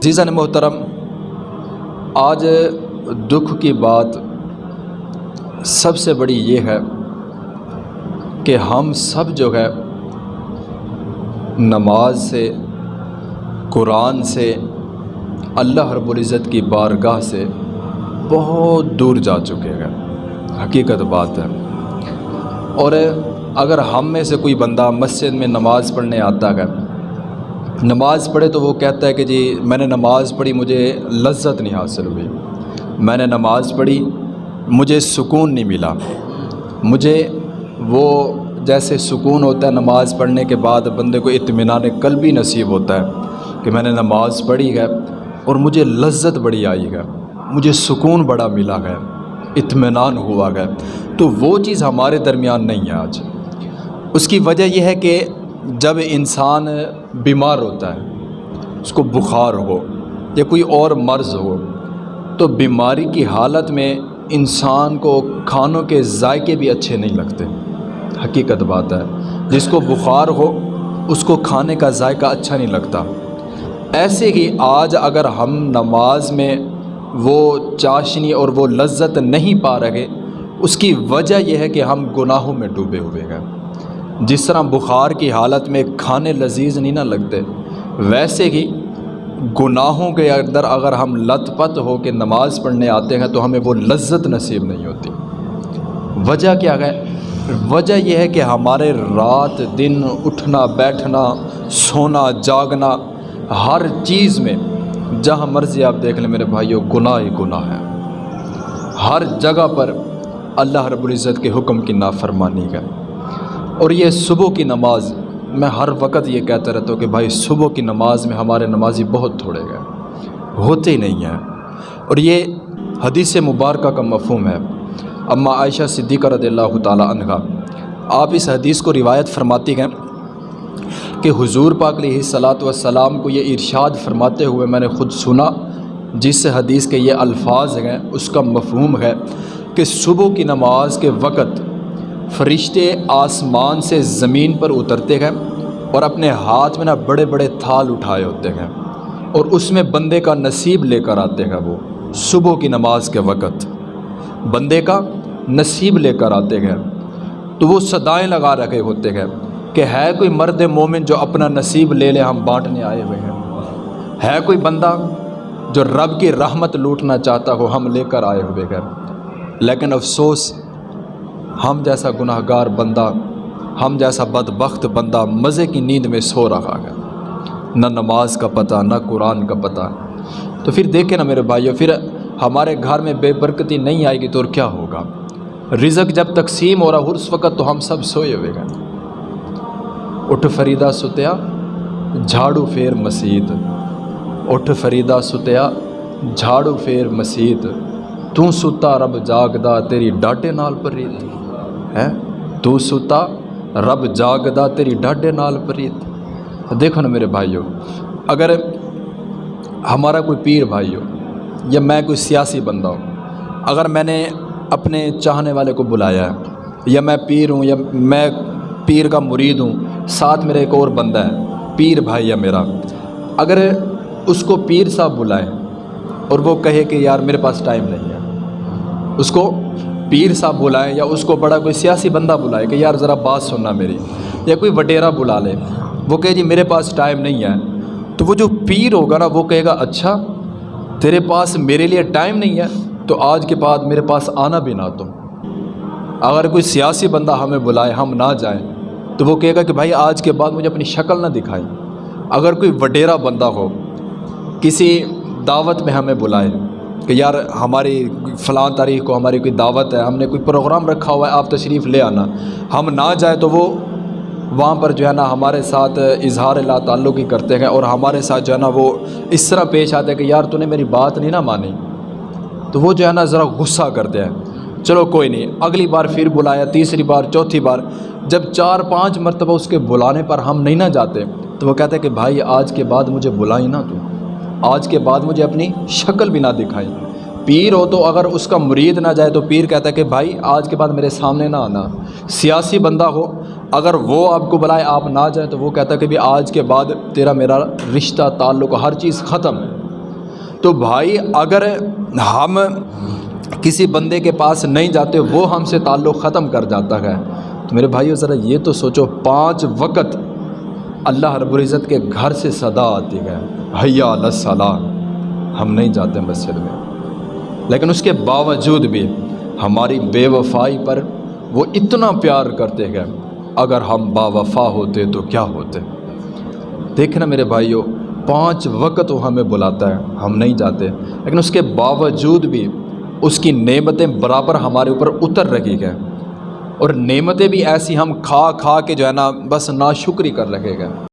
عزیزن محترم، آج دکھ کی بات سب سے بڑی یہ ہے کہ ہم سب جو ہے نماز سے، قرآن سے، اللہ رب العزت کی بارگاہ سے بہت دور جا چکے ہیں۔ حقیقت بات ہے۔ اور اگر ہم میں سے کوئی بندہ مسجد میں نماز پڑھنے آتا ہے نماز پڑھے تو وہ کہتا ہے کہ جی میں نے نماز پڑھی، مجھے لذت نہیں حاصل ہوئی۔ میں نے نماز پڑھی، مجھے سکون نہیں ملا۔ مجھے وہ جیسے سکون ہوتا ہے نماز پڑھنے کے بعد، بندے کو اطمینان قلبی نصیب ہوتا ہے کہ میں نے نماز پڑھی ہے اور مجھے لذت بڑی آئی ہے، مجھے سکون بڑا ملا ہے، اطمینان ہوا ہے۔ تو وہ چیز ہمارے درمیان نہیں ہے آج۔ اس کی وجہ یہ ہے کہ جب انسان بیمار ہوتا ہے، اس کو بخار ہو یا کوئی اور مرض ہو، تو بیماری کی حالت میں انسان کو کھانوں کے ذائقے بھی اچھے نہیں لگتے۔ حقیقت بات ہے، جس کو بخار ہو، اس کو کھانے کا ذائقہ اچھا نہیں لگتا۔ ایسے ہی آج اگر ہم نماز میں وہ چاشنی اور وہ لذت نہیں پا رہے، اس کی وجہ یہ ہے کہ ہم گناہوں میں ڈوبے ہوئے ہیں۔ جس طرح بخار کی حالت میں کھانے لذیذ نہیں نہ لگتے، ویسے ہی گناہوں کے اندر اگر ہم لت پت ہو کے نماز پڑھنے آتے ہیں تو ہمیں وہ لذت نصیب نہیں ہوتی۔ وجہ کیا ہے؟ وجہ یہ ہے کہ ہمارے رات، دن، اٹھنا، بیٹھنا، سونا، جاگنا، ہر چیز میں، جہاں مرضی آپ دیکھ لیں میرے بھائیوں گناہ ہی گناہ ہے۔ ہر جگہ پر اللہ رب العزت کے حکم کی نافرمانی ہے۔ اور یہ صبح کی نماز، میں ہر وقت یہ کہتا رہتا ہوں کہ بھائی صبح کی نماز میں ہمارے نمازی بہت تھوڑے گئے ہوتے ہی نہیں ہیں۔ اور یہ حدیث مبارکہ کا مفہوم ہے۔ اما عائشہ صدیقہ رضی اللہ تعالیٰ عنہ آپ اس حدیث کو روایت فرماتی ہیں کہ حضور پاک علیہ صلاۃ وسلام کو یہ ارشاد فرماتے ہوئے میں نے خود سنا، جس سے حدیث کے یہ الفاظ ہیں، اس کا مفہوم ہے کہ صبح کی نماز کے وقت فرشتے آسمان سے زمین پر اترتے ہیں اور اپنے ہاتھ میں نا بڑے بڑے تھال اٹھائے ہوتے ہیں اور اس میں بندے کا نصیب لے کر آتے ہیں وہ صبح کی نماز کے وقت۔ بندے کا نصیب لے کر آتے ہیں تو وہ صدائیں لگا رکھے ہوتے ہیں کہ ہے کوئی مرد مومن جو اپنا نصیب لے لے، ہم بانٹنے آئے ہوئے ہیں۔ ہے کوئی بندہ جو رب کی رحمت لوٹنا چاہتا ہو، ہم لے کر آئے ہوئے ہیں۔ لیکن افسوس ہم جیسا گناہ گار بندہ، ہم جیسا بدبخت بندہ مزے کی نیند میں سو رہا ہے۔ نہ نماز کا پتہ، نہ قرآن کا پتہ۔ تو پھر دیکھیں نا میرے بھائیو، پھر ہمارے گھر میں بے برکتی نہیں آئے گی تو اور کیا ہوگا؟ رزق جب تقسیم ہو رہا ہو اس وقت تو ہم سب سوئے ہوئے گئے اٹھ فریدہ ستیا جھاڑو پھیر مسیت۔ اٹھ فریدہ ستیا جھاڑو پھیر مسیت۔ تو ستا رب جاگدا، تیری ڈاٹے نال پریت ہے تو ستا رب جاگدا تیری ڈاڈے نال پریت۔ دیکھو نا میرے بھائیو، اگر ہمارا کوئی پیر بھائی ہو یا میں کوئی سیاسی بندہ ہوں، اگر میں نے اپنے چاہنے والے کو بلایا ہے، یا میں پیر ہوں، یا میں پیر کا مرید ہوں، ساتھ میرا ایک اور بندہ ہے، پیر بھائی ہے میرا، اگر اس کو پیر صاحب بلائے اور وہ کہے کہ یار میرے پاس ٹائم نہیں ہے، اس کو پیر صاحب بلائیں یا اس کو بڑا کوئی سیاسی بندہ بلائے کہ یار ذرا بات سننا میری یا کوئی وڈیرا بلا لے، وہ کہے جی میرے پاس ٹائم نہیں ہے۔ تو وہ جو پیر ہوگا نا، وہ کہے گا اچھا تیرے پاس میرے لیے ٹائم نہیں ہے، تو آج کے بعد میرے پاس آنا بھی نہ تم اگر کوئی سیاسی بندہ ہمیں بلائے، ہم نہ جائیں، تو وہ کہے گا کہ بھائی، آج کے بعد مجھے اپنی شکل نہ دکھائیں اگر کوئی وڈیرا بندہ ہو، کسی دعوت میں ہمیں بلائے کہ یار ہماری فلاں تاریخ کو ہماری کوئی دعوت ہے، ہم نے کوئی پروگرام رکھا ہوا ہے، آپ تشریف لے آنا۔ ہم نہ جائیں تو وہ وہاں پر جو ہے نا ہمارے ساتھ اظہار اللہ تعلق ہی کرتے ہیں اور ہمارے ساتھ جو ہے نا وہ اس طرح پیش آتے ہیں کہ یار تو نے میری بات نہیں نہ مانی۔ تو وہ جو ہے نا ذرا غصہ کرتے ہیں۔ چلو کوئی نہیں، اگلی بار پھر بلایا تیسری بار، چوتھی بار۔ جب چار پانچ مرتبہ اس کے بلانے پر ہم نہیں نہ جاتے، تو وہ کہتے ہیں کہ بھائی آج کے بعد مجھے بلائی نہ تو۔ آج کے بعد مجھے اپنی شکل بھی نہ دکھائی۔ پیر ہو تو اگر اس کا مرید نہ جائے تو پیر کہتا ہے کہ بھائی، آج کے بعد میرے سامنے نہ آنا۔ سیاسی بندہ ہو، اگر وہ آپ کو بلائے آپ نہ جائیں تو وہ کہتا ہے کہ بھی آج کے بعد تیرا میرا رشتہ، تعلق، ہر چیز ختم۔ تو بھائی، اگر ہم کسی بندے کے پاس نہیں جاتے، وہ ہم سے تعلق ختم کر جاتا ہے۔ تو میرے بھائیو، ذرا یہ تو سوچو، پانچ وقت اللہ رب العزت کے گھر سے صدا آتی ہے، حیا الصلاح ہم نہیں جاتے مسجد میں۔ لیکن اس کے باوجود بھی ہماری بے وفائی پر وہ اتنا پیار کرتے ہیں۔ اگر ہم با وفا ہوتے تو کیا ہوتے؟ دیکھنا میرے بھائیوں پانچ وقت وہ ہمیں بلاتا ہے، ہم نہیں جاتے۔ لیکن اس کے باوجود بھی اس کی نعمتیں برابر ہمارے اوپر اتر رہی ہیں۔ اور نعمتیں بھی ایسی ہم کھا کھا کے جو ہے نا بس ناشکری کر لگے گا۔